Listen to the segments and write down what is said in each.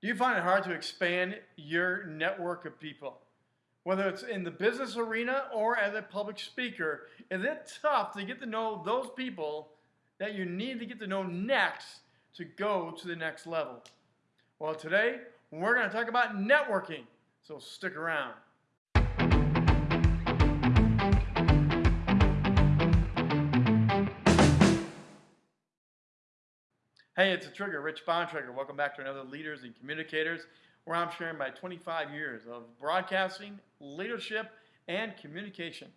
Do you find it hard to expand your network of people? Whether it's in the business arena or as a public speaker, is it tough to get to know those people that you need to get to know next to go to the next level? Well, today we're going to talk about networking, so stick around. Hey, it's a Trigger, Rich Bontrager. Welcome back to another Leaders and Communicators, where I'm sharing my 25 years of broadcasting, leadership, and communication.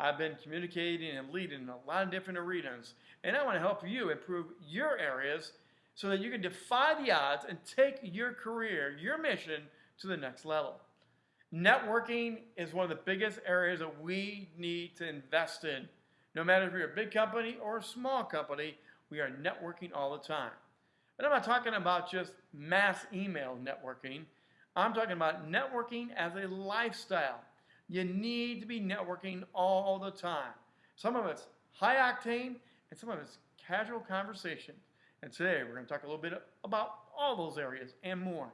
I've been communicating and leading in a lot of different arenas, and I want to help you improve your areas so that you can defy the odds and take your career, your mission to the next level. Networking is one of the biggest areas that we need to invest in. No matter if you're a big company or a small company, we are networking all the time. And I'm not talking about just mass email networking. I'm talking about networking as a lifestyle. You need to be networking all the time. Some of it's high octane and some of it's casual conversation. And today we're going to talk a little bit about all those areas and more.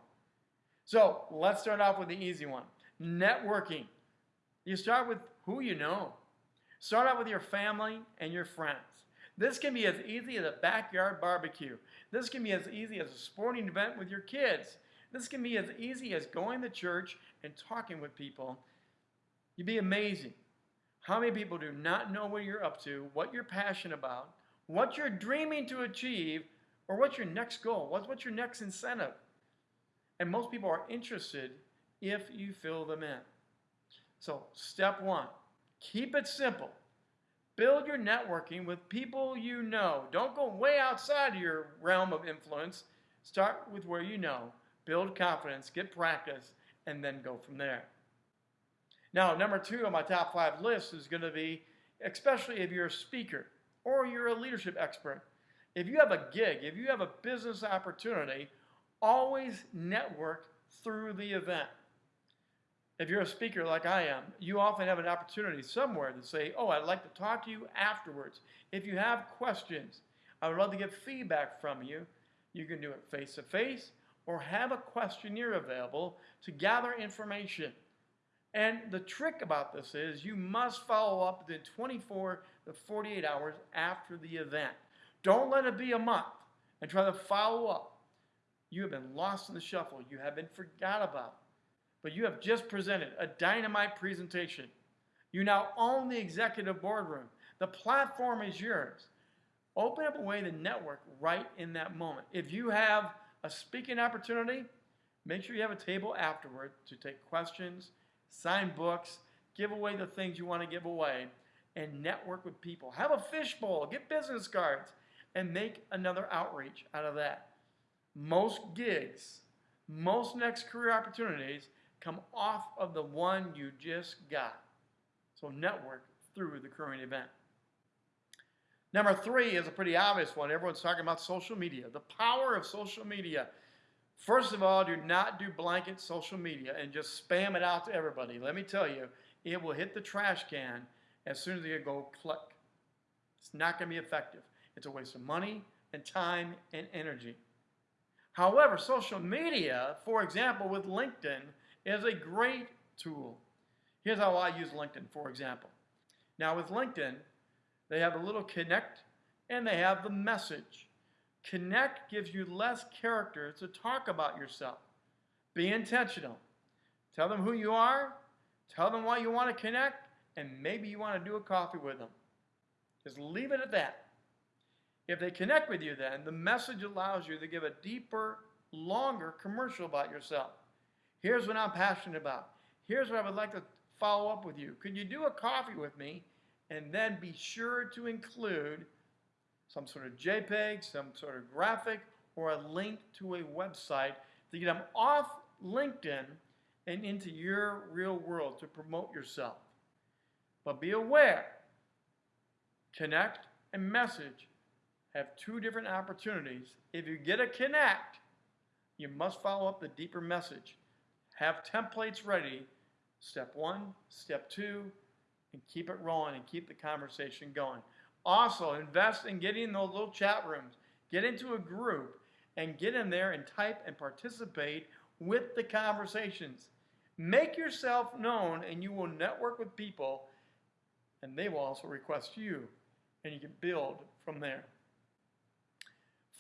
So let's start off with the easy one networking. You start with who you know. Start out with your family and your friends. This can be as easy as a backyard barbecue. This can be as easy as a sporting event with your kids. This can be as easy as going to church and talking with people. You'd be amazing how many people do not know what you're up to, what you're passionate about, what you're dreaming to achieve, or what's your next goal, what's, what's your next incentive. And most people are interested if you fill them in. So, step one keep it simple. Build your networking with people you know. Don't go way outside of your realm of influence. Start with where you know. Build confidence, get practice, and then go from there. Now, number two on my top five list is going to be, especially if you're a speaker or you're a leadership expert. If you have a gig, if you have a business opportunity, always network through the event. If you're a speaker like I am, you often have an opportunity somewhere to say, oh, I'd like to talk to you afterwards. If you have questions, I would love to get feedback from you. You can do it face to face or have a questionnaire available to gather information. And the trick about this is you must follow up within 24 to 48 hours after the event. Don't let it be a month and try to follow up. You have been lost in the shuffle. You have been forgot about but you have just presented a dynamite presentation. You now own the executive boardroom. The platform is yours. Open up a way to network right in that moment. If you have a speaking opportunity, make sure you have a table afterward to take questions, sign books, give away the things you want to give away, and network with people. Have a fishbowl, get business cards, and make another outreach out of that. Most gigs, most next career opportunities come off of the one you just got. So network through the current event. Number three is a pretty obvious one. Everyone's talking about social media, the power of social media. First of all, do not do blanket social media and just spam it out to everybody. Let me tell you, it will hit the trash can as soon as you go click. It's not going to be effective. It's a waste of money and time and energy. However, social media, for example, with LinkedIn, is a great tool. Here's how I use LinkedIn, for example. Now with LinkedIn, they have a little connect and they have the message. Connect gives you less character to talk about yourself. Be intentional. Tell them who you are, tell them why you want to connect, and maybe you want to do a coffee with them. Just leave it at that. If they connect with you then, the message allows you to give a deeper, longer commercial about yourself. Here's what I'm passionate about. Here's what I would like to follow up with you. Could you do a coffee with me? And then be sure to include some sort of JPEG, some sort of graphic, or a link to a website to get them off LinkedIn and into your real world to promote yourself. But be aware, connect and message have two different opportunities. If you get a connect, you must follow up the deeper message. Have templates ready, step one, step two, and keep it rolling and keep the conversation going. Also, invest in getting those little chat rooms. Get into a group and get in there and type and participate with the conversations. Make yourself known and you will network with people and they will also request you and you can build from there.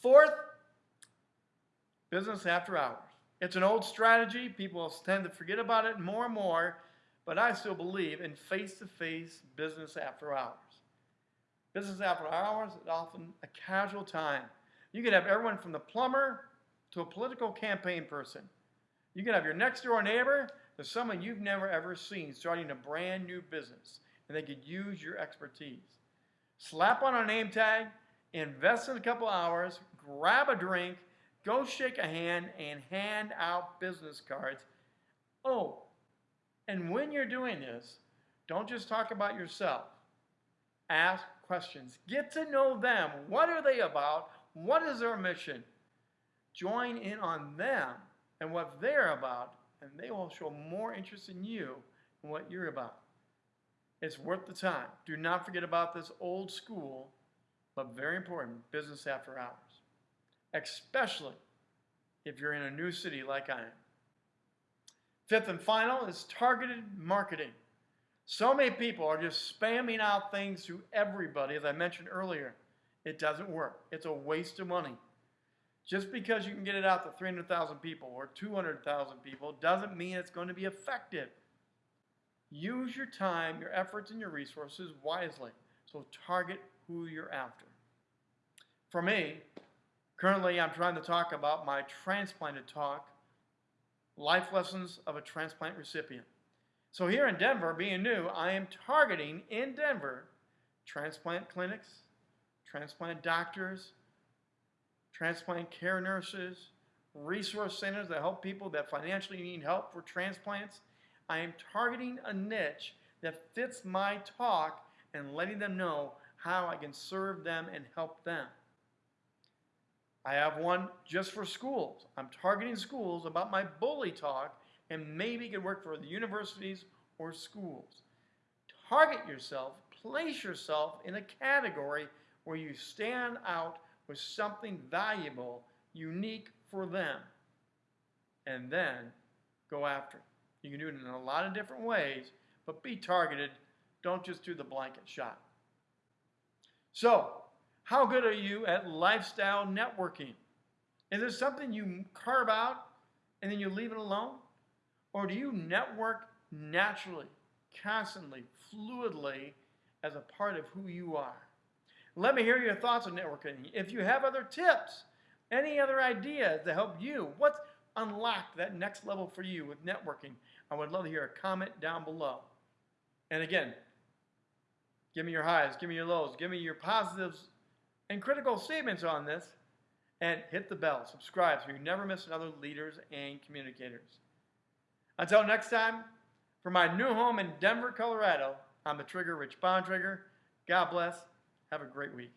Fourth, business after hours. It's an old strategy. People tend to forget about it more and more, but I still believe in face-to-face business after hours. Business after hours is often a casual time. You can have everyone from the plumber to a political campaign person. You can have your next door neighbor to someone you've never ever seen starting a brand new business, and they could use your expertise. Slap on a name tag, invest in a couple hours, grab a drink, go shake a hand, and hand out business cards. Oh, and when you're doing this, don't just talk about yourself. Ask questions. Get to know them. What are they about? What is their mission? Join in on them and what they're about, and they will show more interest in you and what you're about. It's worth the time. Do not forget about this old school, but very important business after hours, especially if you're in a new city like I am. Fifth and final is targeted marketing. So many people are just spamming out things to everybody, as I mentioned earlier. It doesn't work. It's a waste of money. Just because you can get it out to 300,000 people or 200,000 people doesn't mean it's going to be effective. Use your time, your efforts, and your resources wisely. So target who you're after. For me, currently I'm trying to talk about my transplanted talk Life Lessons of a Transplant Recipient. So here in Denver, being new, I am targeting in Denver transplant clinics, transplant doctors, transplant care nurses, resource centers that help people that financially need help for transplants. I am targeting a niche that fits my talk and letting them know how I can serve them and help them. I have one just for schools. I'm targeting schools about my bully talk and maybe it could work for the universities or schools. Target yourself, place yourself in a category where you stand out with something valuable, unique for them, and then go after it. You can do it in a lot of different ways, but be targeted. Don't just do the blanket shot. So, how good are you at lifestyle networking? Is it something you carve out and then you leave it alone? Or do you network naturally, constantly, fluidly as a part of who you are? Let me hear your thoughts on networking. If you have other tips, any other ideas to help you, what's unlocked that next level for you with networking? I would love to hear a comment down below. And again, give me your highs, give me your lows, give me your positives and critical statements on this, and hit the bell. Subscribe so you never miss another Leaders and Communicators. Until next time, from my new home in Denver, Colorado, I'm the Trigger Rich Bontrager. God bless. Have a great week.